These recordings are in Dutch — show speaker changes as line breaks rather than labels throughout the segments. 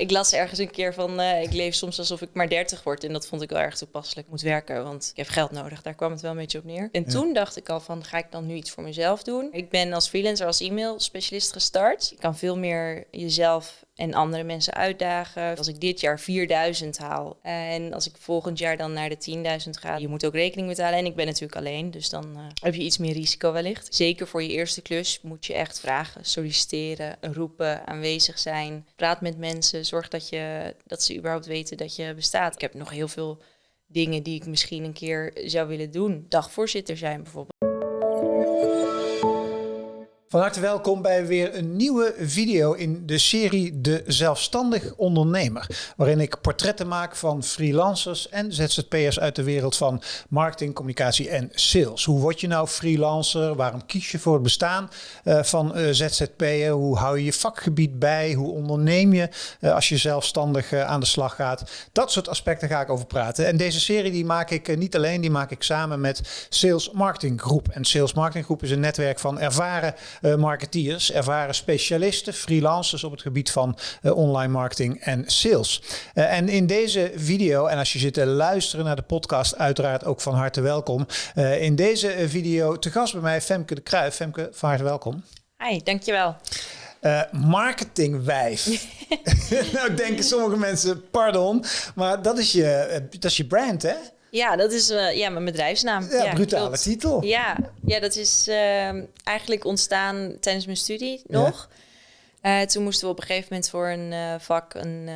Ik las ergens een keer van, uh, ik leef soms alsof ik maar 30 word. En dat vond ik wel erg toepasselijk. Ik moet werken, want ik heb geld nodig. Daar kwam het wel een beetje op neer. En toen dacht ik al van, ga ik dan nu iets voor mezelf doen? Ik ben als freelancer, als e-mail specialist gestart. Je kan veel meer jezelf en andere mensen uitdagen. Als ik dit jaar 4000 haal en als ik volgend jaar dan naar de 10.000 ga, je moet ook rekening betalen. En ik ben natuurlijk alleen, dus dan uh, heb je iets meer risico wellicht. Zeker voor je eerste klus moet je echt vragen, solliciteren, roepen, aanwezig zijn. Praat met mensen, zorg dat, je, dat ze überhaupt weten dat je bestaat. Ik heb nog heel veel dingen die ik misschien een keer zou willen doen. Dagvoorzitter zijn bijvoorbeeld.
Van harte welkom bij weer een nieuwe video in de serie De Zelfstandig Ondernemer. Waarin ik portretten maak van freelancers en ZZP'ers uit de wereld van marketing, communicatie en sales. Hoe word je nou freelancer? Waarom kies je voor het bestaan uh, van uh, ZZP'er? Hoe hou je je vakgebied bij? Hoe onderneem je uh, als je zelfstandig aan de slag gaat? Dat soort aspecten ga ik over praten. En deze serie die maak ik niet alleen, die maak ik samen met Sales Marketing Groep. En Sales Marketing Groep is een netwerk van ervaren marketeers, ervaren specialisten, freelancers op het gebied van uh, online marketing en sales. Uh, en in deze video, en als je zit te luisteren naar de podcast, uiteraard ook van harte welkom. in deze video te gast bij mij Femke de Kruijf. Femke, van harte welkom.
Hi, dankjewel.
Uh, marketingwijf. nou denken sommige mensen, pardon, maar dat is je, dat is je brand hè?
Ja, dat is uh, ja, mijn bedrijfsnaam.
Ja, ja brutale titel.
Ja, ja, dat is uh, eigenlijk ontstaan tijdens mijn studie nog. Ja. Uh, toen moesten we op een gegeven moment voor een uh, vak een,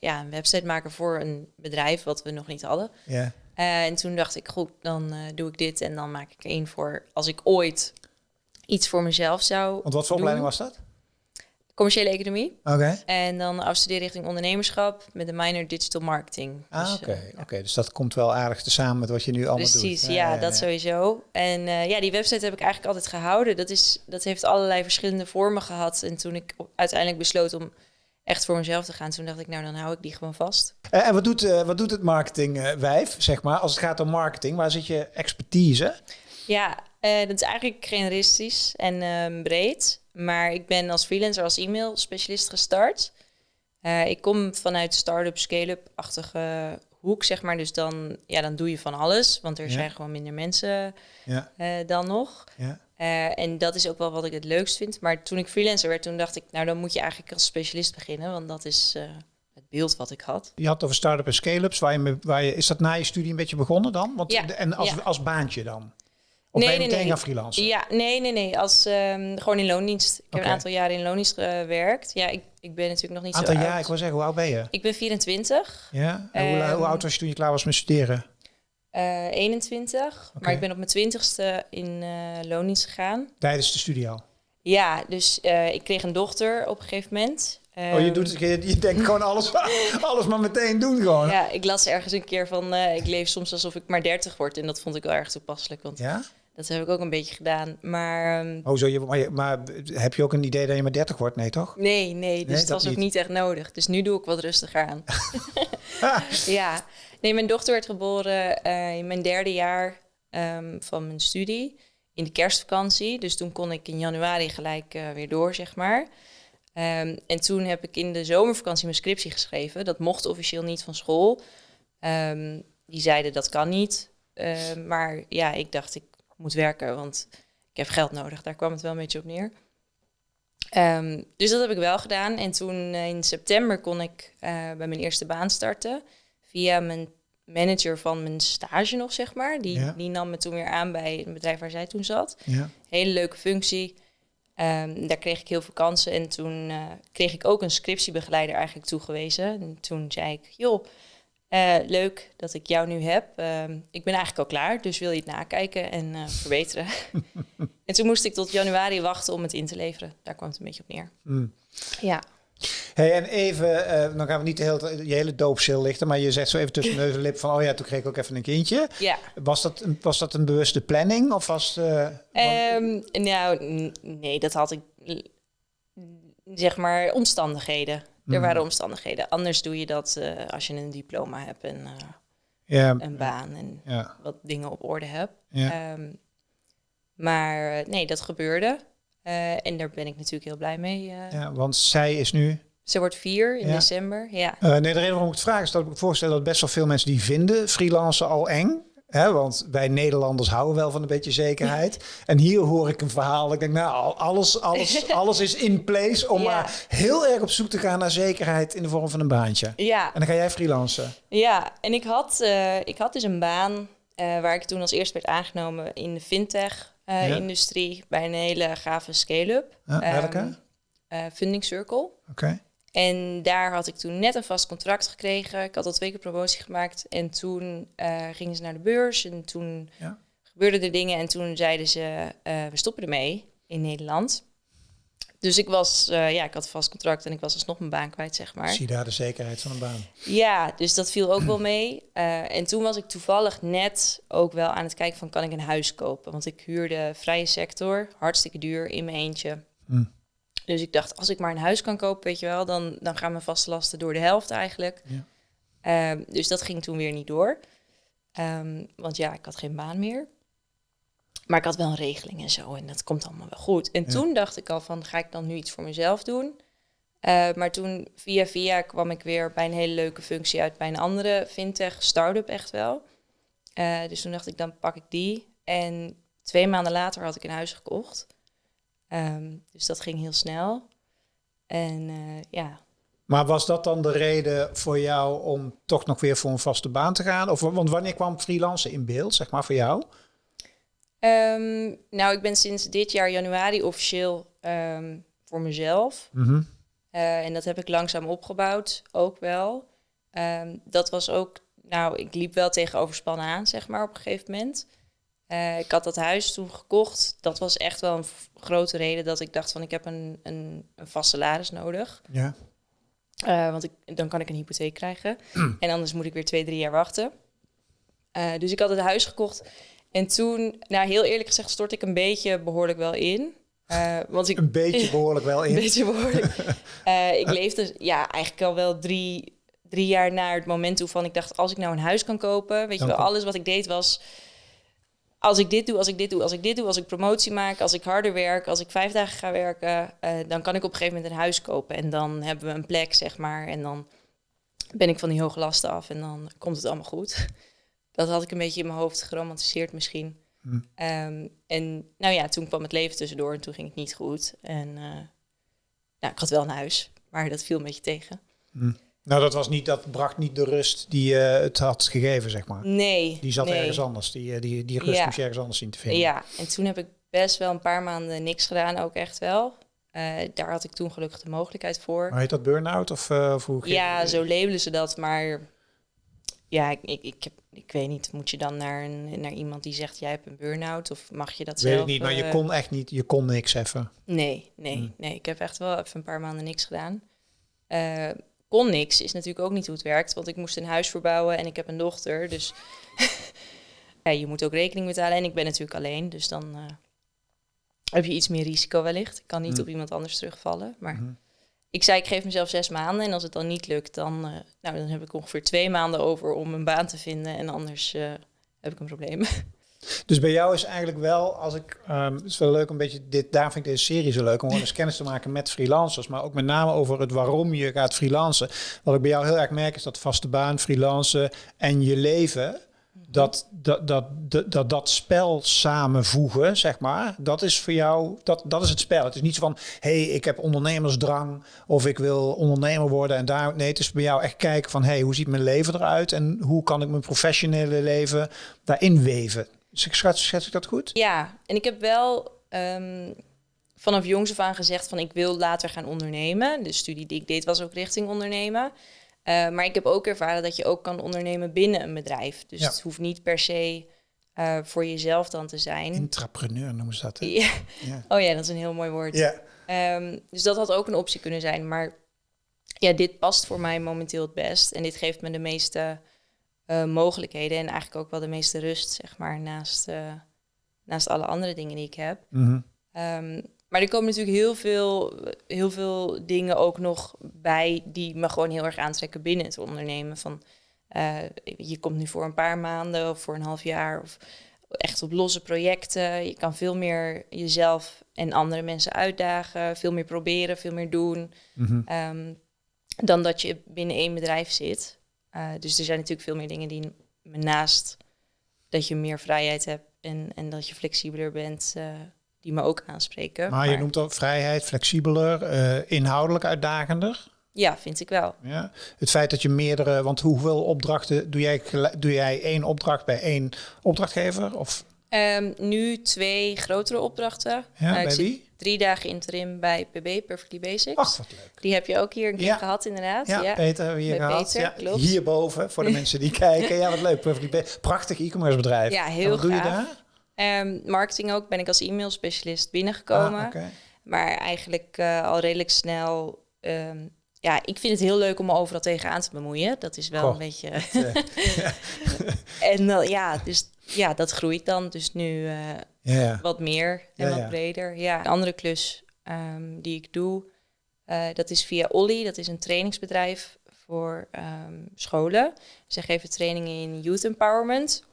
ja, een website maken voor een bedrijf wat we nog niet hadden. Ja. en toen dacht ik, goed, dan doe ik dit en dan maak ik er één voor als ik ooit iets voor mezelf zou.
Want wat voor opleiding was dat?
Commerciële economie.
Oké.
En dan afstuderen richting ondernemerschap met een minor digital marketing.
Ah, dus, oké. Okay. oké, dus dat komt wel aardig te samen met wat je nu allemaal
Precies,
doet.
Precies, ja, ja, dat sowieso. En uh, ja, die website heb ik eigenlijk altijd gehouden. Dat, is, dat heeft allerlei verschillende vormen gehad. En toen ik uiteindelijk besloot om echt voor mezelf te gaan, toen dacht ik, nou, dan hou ik die gewoon vast.
Uh, en wat doet, uh, wat doet het marketingwijf, zeg maar, als het gaat om marketing? Waar zit je expertise?
Ja, dat is eigenlijk generalistisch en ehm, breed. Maar ik ben als freelancer, als e-mail specialist gestart. Uh, ik kom vanuit start-up, scale-up-achtige hoek, zeg maar. Dus dan, ja, dan doe je van alles, want er ja. zijn gewoon minder mensen ja. uh, dan nog. Ja. Uh, en dat is ook wel wat ik het leukst vind. Maar toen ik freelancer werd, toen dacht ik, nou dan moet je eigenlijk als specialist beginnen, want dat is het beeld wat ik had.
Je had over start-up en scale-ups. Waar je, waar je, is dat na je studie een beetje begonnen dan? Want,
ja.
En als, als baantje dan? Of nee, ben je meteen nee, gaan freelancen?
Ja, nee, nee, nee. Als, um, gewoon in loondienst. Ik heb een aantal jaren in loondienst gewerkt. Ja, ik, ik ben natuurlijk nog niet
aantal
zo
jaar, ik wil zeggen, hoe oud ben je?
Ik ben 24.
Ja, en um, hoe, hoe, oud was je toen je klaar was met studeren?
Uh, 21. Okay. Maar ik ben op mijn twintigste in uh, loondienst gegaan.
Tijdens de studie al?
Ja, dus uh, ik kreeg een dochter op een gegeven moment.
Oh, je, doet, je, je denkt gewoon alles, alles maar meteen doen gewoon.
Ja, ik las ergens een keer van, ik leef soms alsof ik maar 30 word. En dat vond ik wel erg toepasselijk. Want
ja?
Dat heb ik ook een beetje gedaan. Maar, um,
oh, zo, je, maar, maar, heb je ook een idee dat je maar 30 wordt? Nee, toch?
Nee, nee. Dus nee, het was ook niet echt nodig. Dus nu doe ik wat rustiger aan. ja. Nee, mijn dochter werd geboren uh, in mijn derde jaar um, van mijn studie. In de kerstvakantie. Dus toen kon ik in januari gelijk uh, weer door, zeg maar. Um, en toen heb ik in de zomervakantie mijn scriptie geschreven. Dat mocht officieel niet van school. die zeiden dat kan niet. Uh, maar ja, ik dacht, ik moet werken, want ik heb geld nodig. Daar kwam het wel een beetje op neer. Um, dus dat heb ik wel gedaan. En toen uh, in september kon ik uh, bij mijn eerste baan starten. Via mijn manager van mijn stage nog, zeg maar. Die, ja. die nam me toen weer aan bij een bedrijf waar zij toen zat. Ja. Hele leuke functie. Um, daar kreeg ik heel veel kansen. En toen uh, kreeg ik ook een scriptiebegeleider eigenlijk toegewezen. En toen zei ik, joh, uh, leuk dat ik jou nu heb. Uh, ik ben eigenlijk al klaar, dus wil je het nakijken en uh, verbeteren. en toen moest ik tot januari wachten om het in te leveren. Daar kwam het een beetje op neer. Mm. Ja.
Hey, en even, uh, dan gaan we niet de hele, je hele lichten, maar je zegt zo even tussen neus en lip van, oh ja, toen kreeg ik ook even een kindje.
Ja.
Was dat, een, was dat een bewuste planning of was.
Um, nou, nee, dat had ik, zeg maar, omstandigheden. Er mm. waren omstandigheden. Anders doe je dat uh, als je een diploma hebt en uh, ja. een baan en wat dingen op orde hebt. Um, maar nee, dat gebeurde. Uh, en daar ben ik natuurlijk heel blij mee.
ja, want zij is nu?
Ze wordt vier in december, ja.
Uh, nee, de reden waarom ik het vraag is dat ik me voorstel dat best wel veel mensen die vinden freelancen al eng. Hè, want wij Nederlanders houden wel van een beetje zekerheid. En hier hoor ik een verhaal. Ik denk, nou, alles, alles, alles is in place om maar heel erg op zoek te gaan naar zekerheid in de vorm van een baantje.
Ja.
En dan ga jij freelancen.
Ja, en ik had, uh, ik had dus een baan uh, waar ik toen als eerste werd aangenomen in de fintech-industrie bij een hele gave scale-up.
welke? Um,
Funding Circle.
Oké.
En daar had ik toen net een vast contract gekregen. Ik had al twee keer promotie gemaakt. En toen uh, gingen ze naar de beurs. En toen ja. gebeurden er dingen. En toen zeiden ze, uh, we stoppen ermee in Nederland. Dus ik was, uh, ja, ik had een vast contract en ik was alsnog mijn baan kwijt, zeg maar.
Zie daar de zekerheid van een baan.
Ja, dus dat viel ook wel mee. en toen was ik toevallig net ook wel aan het kijken van, kan ik een huis kopen? Want ik huurde vrije sector, hartstikke duur, in mijn eentje. Hm. Dus ik dacht, als ik maar een huis kan kopen, weet je wel, dan, dan gaan mijn vaste lasten door de helft eigenlijk. Ja. Ehm, dus dat ging toen weer niet door. Um, want ja, ik had geen baan meer. Maar ik had wel een regeling en zo. En dat komt allemaal wel goed. En toen dacht ik al van, ga ik dan nu iets voor mezelf doen? Uh, maar toen via via kwam ik weer bij een hele leuke functie uit bij een andere fintech start-up echt wel. Uh, dus toen dacht ik, dan pak ik die. En twee maanden later had ik een huis gekocht. Um, dus dat ging heel snel. En uh, ja.
Maar was dat dan de reden voor jou om toch nog weer voor een vaste baan te gaan? Of, want wanneer kwam freelancen in beeld, zeg maar, voor jou?
Um, nou, ik ben sinds dit jaar januari officieel um, voor mezelf. Mm -hmm. uh, en dat heb ik langzaam opgebouwd, ook wel. dat was ook, nou, ik liep wel tegen overspannen aan, zeg maar, op een gegeven moment. Uh, ik had dat huis toen gekocht. Dat was echt wel een grote reden dat ik dacht van ik heb een, een, een vast salaris nodig.
Ja.
Uh, want ik, dan kan ik een hypotheek krijgen. en anders moet ik weer twee, drie jaar wachten. Uh, dus ik had het huis gekocht. En toen, nou heel eerlijk gezegd, stort ik een beetje behoorlijk wel in. want ik,
een beetje behoorlijk wel in.
Een beetje behoorlijk. ik leefde ja, eigenlijk al wel drie, drie jaar naar het moment toe van ik dacht, als ik nou een huis kan kopen, weet je wel, alles wat ik deed was als ik dit doe, als ik dit doe, als ik dit doe, als ik promotie maak, als ik harder werk, als ik vijf dagen ga werken, uh, dan kan ik op een gegeven moment een huis kopen. En dan hebben we een plek, zeg maar. En dan ben ik van die hoge lasten af en dan komt het allemaal goed. Dat had ik een beetje in mijn hoofd geromantiseerd misschien. Hm. Um, en nou ja, toen kwam het leven tussendoor en toen ging het niet goed. En uh, nou, ik had wel een huis, maar dat viel een beetje tegen.
Hm. Nou, dat, was niet, dat bracht niet de rust die uh, het had gegeven, zeg maar.
Nee.
Die zat
nee.
ergens anders. Die, eh, die, die rust ja. moest je ergens anders zien te vinden.
Ja, en toen heb ik best wel een paar maanden niks gedaan, ook echt wel. Uh, daar had ik toen gelukkig de mogelijkheid voor.
Maar heet dat burn-out of, uh, of hoe?
Ja, zo labelen ze dat, maar ja, ik, ik, ik, heb, ik weet niet. Moet je dan naar, een, naar iemand die zegt, jij hebt een burn-out of mag je dat
weet
zelf?
Weet ik niet, maar je kon echt niet, je kon niks even.
Nee, nee, hmm. nee. Ik heb echt wel even een paar maanden niks gedaan kon niks, is natuurlijk ook niet hoe het werkt. Want ik moest een huis verbouwen en ik heb een dochter. Dus ja, je moet ook rekening betalen. En ik ben natuurlijk alleen, dus dan uh, heb je iets meer risico wellicht. Ik kan niet mm. op iemand anders terugvallen. Maar mm -hmm. ik zei, ik geef mezelf zes maanden. En als het dan niet lukt, dan, uh, nou, dan heb ik ongeveer twee maanden over om een baan te vinden. En anders uh, heb ik een probleem.
Dus bij jou is eigenlijk wel, als ik, um, het is wel leuk een beetje dit, daar vind ik deze serie zo leuk om eens kennis te maken met freelancers, maar ook met name over het waarom je gaat freelancen. Wat ik bij jou heel erg merk is dat vaste baan, freelancen en je leven, dat dat, dat, dat, dat, dat spel samenvoegen, zeg maar, dat is voor jou, dat, dat is het spel. Het is niet zo van, hé, hey, ik heb ondernemersdrang of ik wil ondernemer worden en daar, nee, het is bij jou echt kijken van, hé, hey, hoe ziet mijn leven eruit en hoe kan ik mijn professionele leven daarin weven. Schets, schets ik dat goed?
Ja, en ik heb wel um, vanaf jongs af aan gezegd van ik wil later gaan ondernemen. De studie die ik deed was ook richting ondernemen. Uh, maar ik heb ook ervaren dat je ook kan ondernemen binnen een bedrijf. Dus ja. het hoeft niet per se uh, voor jezelf dan te zijn.
Intrapreneur noemen ze dat. Hè?
Ja. ja. Oh ja, dat is een heel mooi woord.
Ja.
Um, dus dat had ook een optie kunnen zijn. Maar ja, dit past voor mij momenteel het best. En dit geeft me de meeste uh, mogelijkheden en eigenlijk ook wel de meeste rust, zeg maar, naast, uh, naast alle andere dingen die ik heb.
Mm -hmm.
um, maar er komen natuurlijk heel veel, heel veel dingen ook nog bij die me gewoon heel erg aantrekken binnen het ondernemen. Van, uh, je komt nu voor een paar maanden of voor een half jaar of echt op losse projecten. Je kan veel meer jezelf en andere mensen uitdagen, veel meer proberen, veel meer doen.
Mm -hmm.
um, dan dat je binnen één bedrijf zit. Uh, dus er zijn natuurlijk veel meer dingen die naast dat je meer vrijheid hebt en, en dat je flexibeler bent, uh, die me ook aanspreken.
Maar, je noemt ook vrijheid, flexibeler, uh, inhoudelijk uitdagender.
Ja, vind ik wel.
Ja. Het feit dat je meerdere, want hoeveel opdrachten doe jij, doe jij één opdracht bij één opdrachtgever? Of?
Um, nu twee grotere opdrachten.
Ja, uh, bij wie?
Drie dagen interim bij PB, Perfectly Basics.
Ach, wat leuk.
Die heb je ook hier een keer ja. gehad, inderdaad.
Ja, ja. Peter hebben we hier bij gehad. Peter, ja, klopt. Hierboven, voor de mensen die kijken. Ja, wat leuk. Perfectly Basics. Prachtig e-commerce bedrijf.
Ja, heel
en wat doe je daar?
Um, marketing ook. Ben ik als e-mail specialist binnengekomen.
Ah, okay.
Maar eigenlijk uh, al redelijk snel... Um, ja, ik vind het heel leuk om me overal tegenaan te bemoeien. Dat is wel
Goh,
een beetje.
Uh,
en uh, ja, dus ja, dat groeit dan. Dus nu uh,
ja.
wat meer en wat breder. Ja, een andere klus um, die ik doe, uh, dat is via Olly. Dat is een trainingsbedrijf voor um, scholen. Zij geven trainingen in youth empowerment.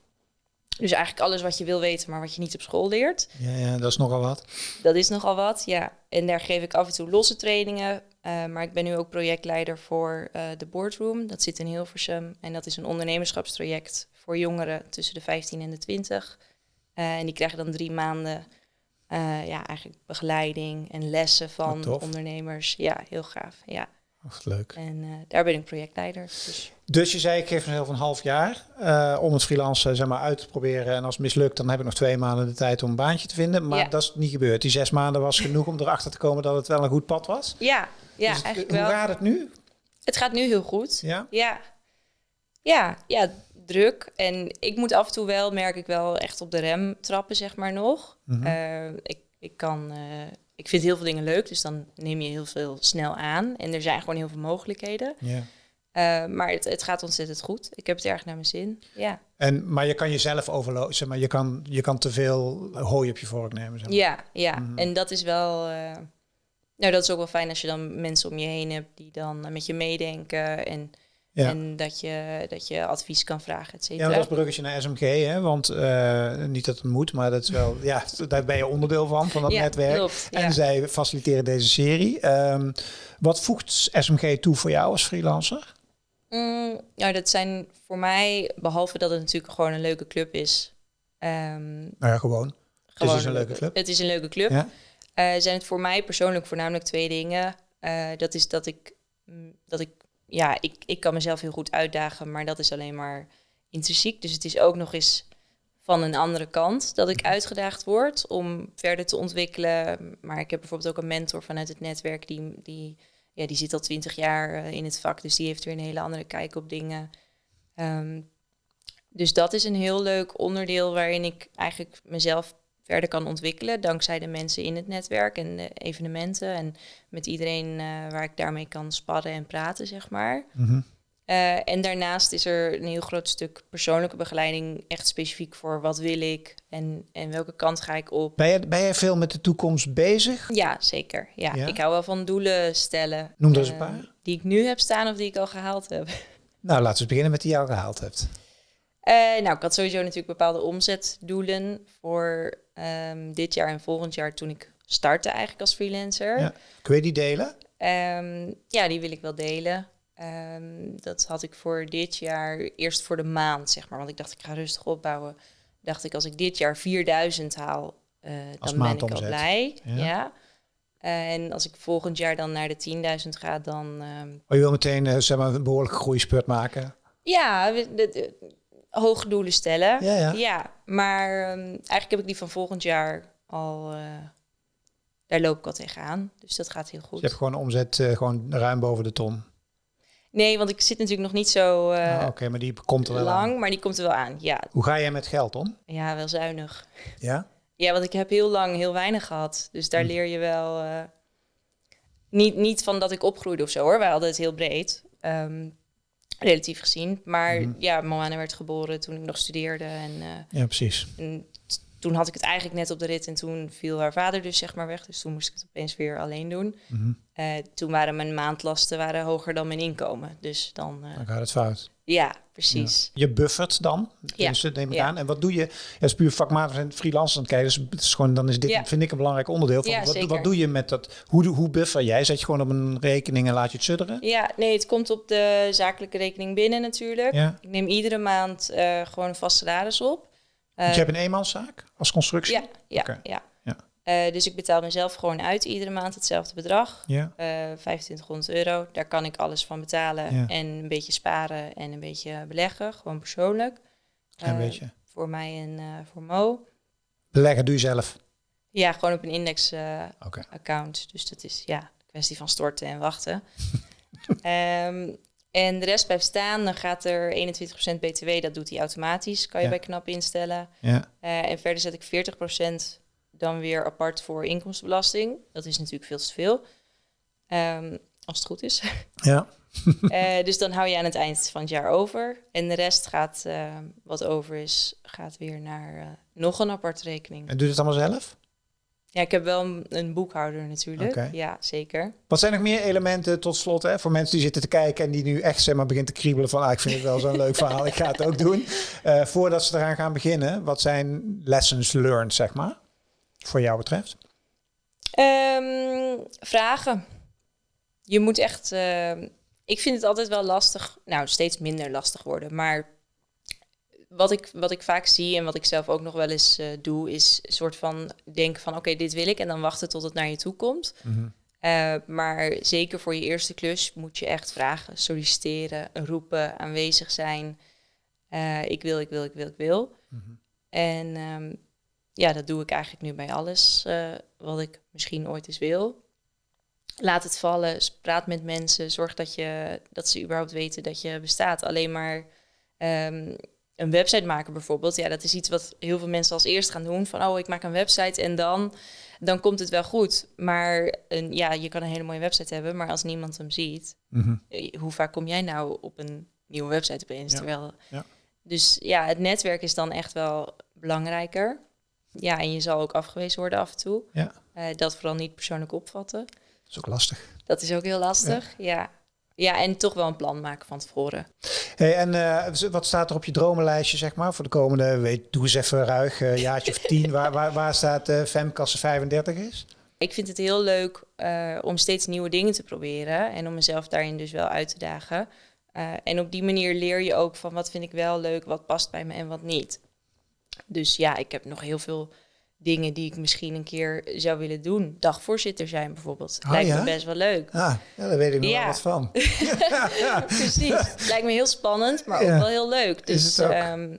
Dus eigenlijk alles wat je wil weten, maar wat je niet op school leert.
Ja, ja, dat is nogal wat.
Dat is nogal wat, ja. En daar geef ik af en toe losse trainingen. Uh, maar ik ben nu ook projectleider voor uh, de Boardroom. Dat zit in Hilversum. En dat is een ondernemerschapstraject voor jongeren tussen de 15 en de 20. Uh, en die krijgen dan drie maanden ja, eigenlijk begeleiding en lessen van ondernemers. Ja, heel gaaf. Ja.
Wat leuk.
En uh, daar ben ik projectleider. Dus.
Dus je zei, ik geef mezelf een half jaar uh, om het freelancen zeg maar, uit te proberen. En als het mislukt, dan heb ik nog twee maanden de tijd om een baantje te vinden. Maar
Ja.
dat is niet gebeurd. Die zes maanden was genoeg om erachter te komen dat het wel een goed pad was.
Ja, ja
Dus het-
eigenlijk
hoe
wel.
gaat het nu?
Het gaat nu heel goed.
Ja?
Ja. Ja, ja, druk. En ik moet af en toe wel, merk ik wel, echt op de rem trappen, zeg maar nog.
Mhm.
Eh, ik, ik kan... eh, ik vind heel veel dingen leuk, dus dan neem je heel veel snel aan. En er zijn gewoon heel veel mogelijkheden. Eh, maar het, het gaat ontzettend goed. Ik heb het erg naar mijn zin. Ja,
En, maar je kan jezelf overlopen. Zeg maar, je, kan, je kan te veel hooi op je vork nemen. Zeg maar.
ja, ja.
Mhm.
En dat is wel... nou, dat is ook wel fijn als je dan mensen om je heen hebt die dan met je meedenken. En,
Ja.
en dat, je, dat je advies kan vragen, et
Ja,
cetera.
maar dat is bruggetje naar SMG, hè? want eh, niet dat het moet, maar dat is wel, ja, daar ben je onderdeel van, van dat
Ja,
netwerk.
klopt,
En
ja.
zij faciliteren deze serie. Ehm, wat voegt SMG toe voor jou als freelancer?
Mm, nou, dat zijn voor mij, behalve dat het natuurlijk gewoon een leuke club is. ehm,
Nou ja, gewoon.
gewoon,
dus een leuke club.
Het is een leuke club.
Ja?
Eh, zijn het voor mij persoonlijk voornamelijk twee dingen. Eh, dat is dat ik, mm, dat ik, ja, ik, ik kan mezelf heel goed uitdagen, maar dat is alleen maar intrinsiek. Dus het is ook nog eens van een andere kant dat ik uitgedaagd word om verder te ontwikkelen. Maar ik heb bijvoorbeeld ook een mentor vanuit het netwerk die, die, ja, die zit al twintig jaar eh, in het vak, dus die heeft weer een hele andere kijk op dingen. Ehm, dus dat is een heel leuk onderdeel waarin ik eigenlijk mezelf verder kan ontwikkelen. Dankzij de mensen in het netwerk en de evenementen. En met iedereen eh, waar ik daarmee kan sparren en praten, zeg maar.
Mhm.
Eh, en daarnaast is er een heel groot stuk persoonlijke begeleiding. Echt specifiek voor wat wil ik en, en welke kant ga ik op.
Ben, je, ben je veel met de toekomst bezig?
Ja, zeker. Ja,
Ja?
ik hou wel van doelen stellen.
Noem er eens een
Eh,
paar.
Die ik nu heb staan of die ik al gehaald heb.
Nou, laten we eens beginnen met die jou gehaald hebt.
Eh, nou, ik had sowieso natuurlijk bepaalde omzetdoelen voor ehm, dit jaar en volgend jaar toen ik startte eigenlijk als freelancer.
Ja. Kun je die delen?
Ehm, ja, die wil ik wel delen. Ehm, dat had ik voor dit jaar, eerst voor de maand, zeg maar. Want ik dacht, ik ga rustig opbouwen. Dacht ik, als ik dit jaar 4000 haal,
Als
dan ben ik al blij.
Ja.
Ja. En als ik volgend jaar dan naar de 10.000 ga, dan...
Oh, je wil meteen eh, zeg maar, een behoorlijke groeispurt maken.
ja, hoge doelen stellen.
Ja, ja.
maar ehm, eigenlijk heb ik die van volgend jaar al... eh, daar loop ik al tegenaan. Dus dat gaat heel
Dus
goed.
je hebt gewoon een omzet eh, gewoon ruim boven de ton.
Nee, want ik zit natuurlijk nog niet zo eh,
Ah, Oké, maar die komt er wel
lang,
aan.
maar die komt er wel aan. Ja,
Hoe ga jij met geld om?
ja, wel zuinig.
Ja?
Ja, want ik heb heel lang heel weinig gehad. Dus daar
Hm.
leer je wel... niet, niet van dat ik opgroeide of zo hoor. Wij hadden het heel breed. ehm, relatief gezien. Maar
Mhm.
ja, Moana werd geboren toen ik nog studeerde. En, eh,
Ja, precies.
en toen had ik het eigenlijk net op de rit en toen viel haar vader dus zeg maar weg. Dus toen moest ik het opeens weer alleen doen.
Mhm.
Eh, toen waren mijn maandlasten waren hoger dan mijn inkomen. Dus dan, eh,
Dan gaat het fout.
ja, precies.
Je buffert dan,
Ja.
dus neem ik
Ja.
aan. En wat doe je? Ja, het is puur vakmatig en freelancers aan het kijken. Dus het is gewoon, dan is dit, vind ik, een belangrijk onderdeel. Van, wat, wat doe je met dat? Hoe, hoe buffer jij? Zet je gewoon op een rekening en laat je het sudderen?
Ja, nee, het komt op de zakelijke rekening binnen natuurlijk. Ik neem iedere maand eh, gewoon een vast salaris op. Eh,
Want je hebt een eenmanszaak als constructie?
ja, ja, ja.
Ja.
Eh, dus ik betaal mezelf gewoon uit iedere maand hetzelfde bedrag.
Ja.
Eh 2500 euro. Daar kan ik alles van betalen.
Ja.
En een beetje sparen en een beetje beleggen. Gewoon persoonlijk. Eh,
beetje.
Voor mij en eh, voor Mo.
Beleggen doe je zelf.
Ja, gewoon op een index eh,
Oké.
account. Dus dat is ja, een kwestie van storten en wachten. Ehm, en de rest blijft staan. Dan gaat er 21% BTW, dat doet hij automatisch. Kan je
Ja.
bij KNAP instellen.
Ja.
Eh, en verder zet ik 40% dan weer apart voor inkomstenbelasting. Dat is natuurlijk veel te veel. Ehm, als het goed is.
Ja.
Eh, dus dan hou je aan het eind van het jaar over. En de rest gaat, eh, wat over is, gaat weer naar eh, nog een aparte rekening.
En doe je het allemaal zelf?
Ja, ik heb wel een, een boekhouder natuurlijk. Ja, zeker.
Wat zijn nog meer elementen tot slot hè, voor mensen die zitten te kijken en die nu echt zeg maar, begint te kriebelen van ah, ik vind het wel zo'n leuk verhaal, ik ga het ook doen. Eh, voordat ze eraan gaan beginnen, wat zijn lessons learned, zeg maar, voor jou betreft?
Ehm, vragen. Je moet echt. ehm, ik vind het altijd wel lastig. Nou, steeds minder lastig worden. Maar wat ik, wat ik vaak zie en wat ik zelf ook nog wel eens eh, doe, is een soort van denken van oké, dit wil ik. En dan wachten tot het naar je toe komt. Eh, maar zeker voor je eerste klus moet je echt vragen, solliciteren, roepen, aanwezig zijn. Eh, ik wil, ik wil, ik wil, ik wil. En ehm, ja, dat doe ik eigenlijk nu bij alles wat ik misschien ooit eens wil. Laat het vallen, praat met mensen, zorg dat, je, dat ze überhaupt weten dat je bestaat. Alleen maar ehm, een website maken bijvoorbeeld, ja, dat is iets wat heel veel mensen als eerst gaan doen. Van, oh, ik maak een website en dan, dan komt het wel goed. Maar een, ja, je kan een hele mooie website hebben, maar als niemand hem ziet,
Mhm.
eh, hoe vaak kom jij nou op een nieuwe website opeens?
Ja.
Terwijl,
Ja.
Dus ja, het netwerk is dan echt wel belangrijker. Ja, en je zal ook afgewezen worden af en toe.
Ja,
Eh, dat vooral niet persoonlijk opvatten.
dat is ook lastig.
Dat is ook heel lastig. Ja. ja. En toch wel een plan maken van tevoren.
Hey, en eh, wat staat er op je dromenlijstje, zeg maar, voor de komende, weet, doe eens even ruig, eh, jaartje of tien, waar, waar, waar staat eh Femkasse 35 is?
Ik vind het heel leuk eh, om steeds nieuwe dingen te proberen. En om mezelf daarin dus wel uit te dagen. En op die manier leer je ook van wat vind ik wel leuk, wat past bij me en wat niet. Dus ja, ik heb nog heel veel dingen die ik misschien een keer zou willen doen. Dagvoorzitter zijn bijvoorbeeld.
Oh,
Lijkt
ja?
me best wel leuk.
Ah, ja, daar weet ik nog
Ja.
wel wat van.
Precies. Lijkt me heel spannend, maar ook wel heel leuk. Dus
Is het ook?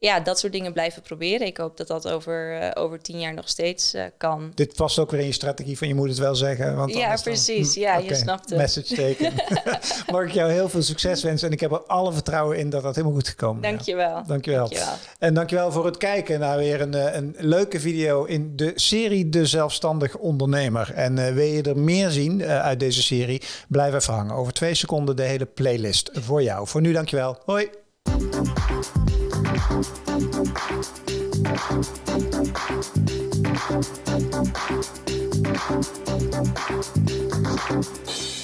Ja, dat soort dingen blijven proberen. Ik hoop dat dat over, eh, over tien jaar nog steeds eh, kan.
Dit past ook weer in je strategie van je moet het wel zeggen. Want
Ja,
dan-
precies.
Hm,
Ja, je snapt het.
Message taken. Mag ik jou heel veel succes wensen en ik heb er alle vertrouwen in dat dat helemaal goed gekomen is.
Dankjewel.
Dankjewel.
Dankjewel.
En dankjewel voor het kijken naar weer een, eh, een leuke video in de serie De Zelfstandig Ondernemer. En wil je er meer zien uit deze serie, blijf even hangen. Over twee seconden de hele playlist voor jou. Voor nu dankjewel. Hoi. Thank you.